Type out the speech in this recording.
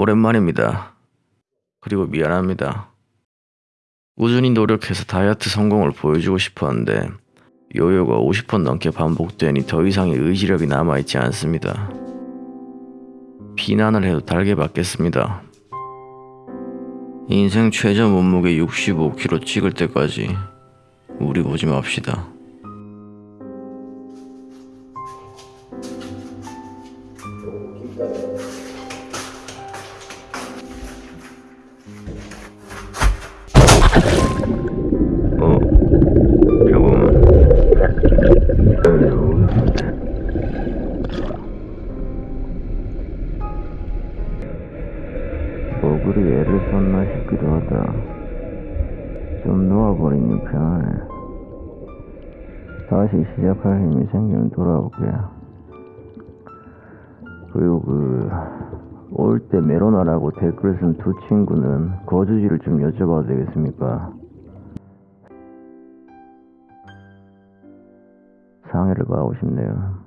오랜만입니다. 그리고 미안합니다. 꾸준히 노력해서 다이어트 성공을 보여주고 싶었는데 요요가 50번 넘게 반복되니 더 이상의 의지력이 남아있지 않습니다. 비난을 해도 달게 받겠습니다. 인생 최저 몸무게 65kg 찍을 때까지 우리 보지 맙시다. 뭐 그리 애를 썼나 싶기도 하다. 좀 놓아버리니 편하네. 다시 시작할 힘이 생기면 돌아올게. 그리고 그, 올 때 메로나라고 댓글 쓴 두 친구는 거주지를 좀 여쭤봐도 되겠습니까? 상해를 가고 싶네요.